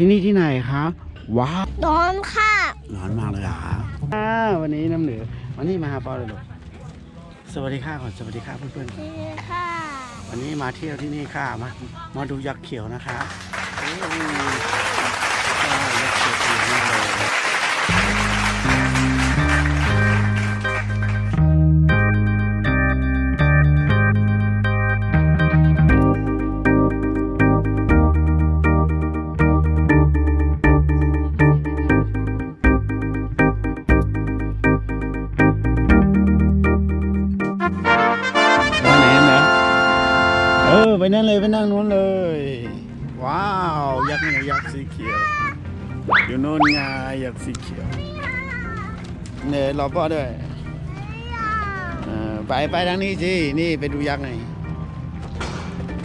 ที่นี่ที่ไหนครับว้าวนอนค่ะร้อนมากเลยอะอ่าวันนี้น้ำเหนือวันนี้มาหาปอเลยลูกสวัสดีค่ะก่อนสวัสดีค่ะเพื่อนนี่ค่ะๆวันนี้มาเที่ยวที่นี่ค่ะมามาดูยักษ์เขียวนะคะ นั่นเลยไปนั่งนู้นเลย ว้าวยักษ์เนี่ยยักษ์สีเขียวอยู่โน่นไงยักษ์สีเขียวเนี่ยรอพ่อด้วยเออไปไปทางนี้สิ นี่ไปดูยักษ์หน่อย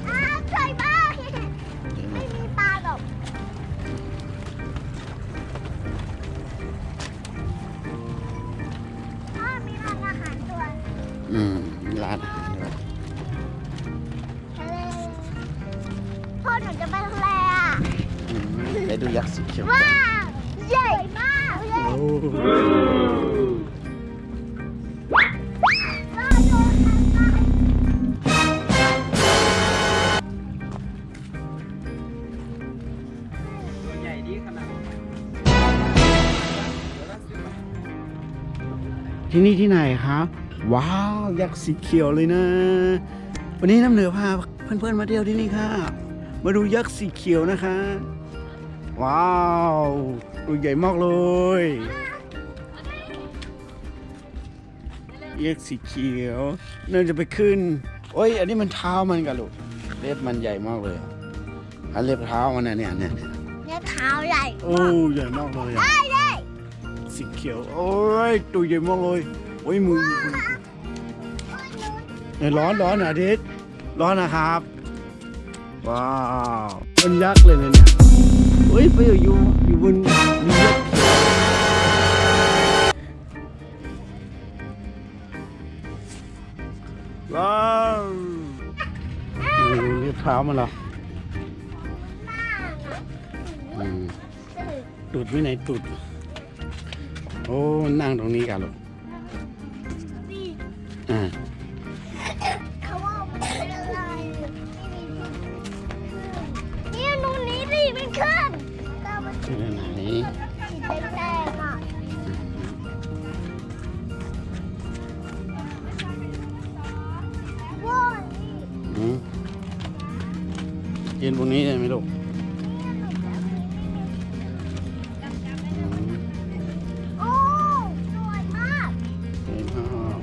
อ้าวใช่บ้างไม่มีปลาหรอกพ่อมีร้านอาหารด้วยอืม ร้านอาหาร ยักษ์สีเขียวว้าวใหญ่มากโอ้ว้าดที่นี่ที่ไหนครับว้าวยักษ์สีเขียวเลยนะ วันนี้น้ำเหนือพาเพื่อนๆมาเที่ยวที่นี่ค่ะ มาดูยักษ์สีเขียวนะคะ ว้าวตัวใหญ่มากเลยยักษ์สีเขียวน่าจะไปขึ้น โอ้ย อันนี้มันเท้ามันกันลูก เล็บมันใหญ่มากเลยอะอันเล็บเท้ามันนะเนี่ยเนี่ยเนี่ยเนี่ยเท้าใหญ่ โอ้ใหญ่มากเลยอะได้เลยสีเขียว โอ้ยตัวใหญ่มากเลย โอ้ยมือมือเนี่ยร้อนร้อนอะอาทิตย์ร้อนนะครับ ว้าวมันยักษ์เลยนะเนี่ย มันเหรออืมตูดไว้ไหนตูดโอ้นั่งตรงนี้กันลูกอ่าเขาว่ามันเป็นอะไรนี่นูนนี้สิมันขึ้นก็มันที่ไหนสีแด ยืนบนนี้ได้ไหมลูกอืมโอ้สวยมากเห็นอ้าว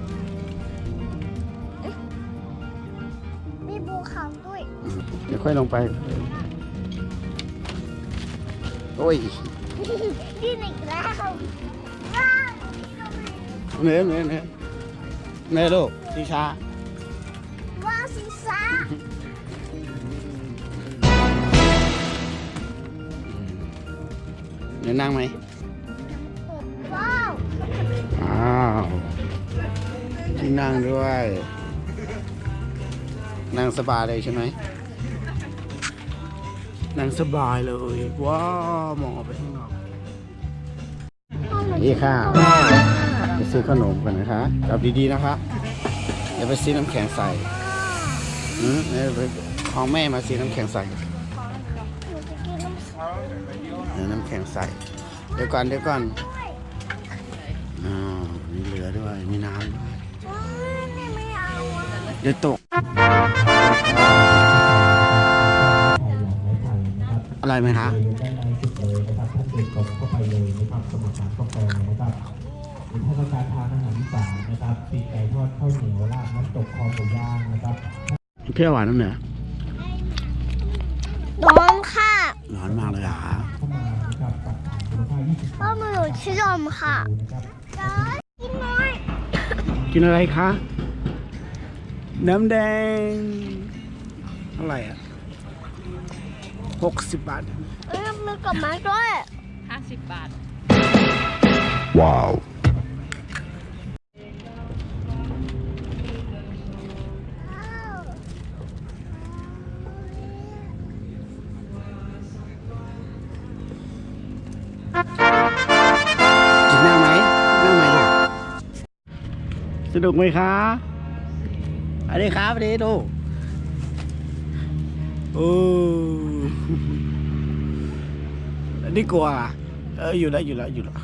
มีภูเขาด้วยอืมเดี๋ยวค่อยลงไป โอ้ยดินอีกแล้วว้าวเนื้อเนื้อเนื้อเนื้อลูกที่ช้าว้าวสีฟ้า ดี๋ยวนั่งไหมว้าวอ้าวที่นั่งด้วย นั่งสบายเลยใช่ไหมนั่งสบายเลย ว้าวมองออกไปข้างนอกนี่ค่ะไปซื้อขนมกันนะคะจับดีๆนะคะเดี๋ยวไปซื้อน้ำแข็งใส่อืมเดี๋ยวไปของแม่มาซื้อน้ำแข็งใส่ห นูจะกินน้ำส้มเดี๋ยวน้ำแข็งใส่เดี๋ยวก่อนเดี๋ยวก่อนด้วยอ๋อมีเหลือด้วยมีน้ำด้วยว้าวนี่ไม่เอาอะเดี๋ยวตก อะไรไหมคะได้ในสุดเลยนะครับท่านเดินตรงเข้าไปเลยนะครับสมุทรสาครกาแฟนะครับหรือถ้าต้องการทานอาหารอีสานนะครับปีกไก่ทอดข้าวเหนียวราดน้ำตกคอหมูย่างนะครับเที่ยวหวานน้ำเหนือร้อนค่ะร้อนมากเลยอะ พ่อมาหนูชื่อมค่ะนะครับจ้ากินน้อยกินอะไรคะ น้ำแดงเท่าไหร่อะหกสิบบาทเอ้ยมีกับไม้ด้วย50บาท ว้าว สนุกไหมคะอันนี้ครับอันนี้ดูโอ้อันนี้กลัวอะเอออยู่แล้วอยู่แล้วอยู่แล้ว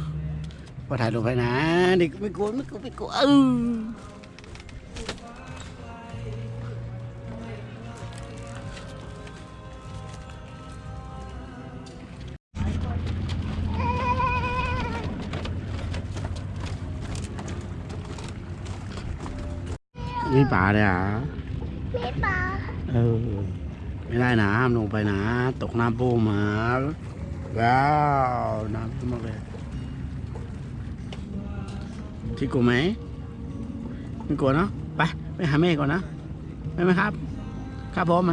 พอถ่ายรูปไปนะเด็กไม่กลัวไม่กลัวไม่กลัวเออ นี่ป่าเลยอะพี่ปลาเออ ไม่ได้นะห้ามลงไปนะ ตกน้ำปูมาว้าวน้ำขึ้นมากเลยที่กลัวไหมไม่กลัวเนาะไปไปหาแม่ก่อนนะไปไหมครับ ครับผมไหม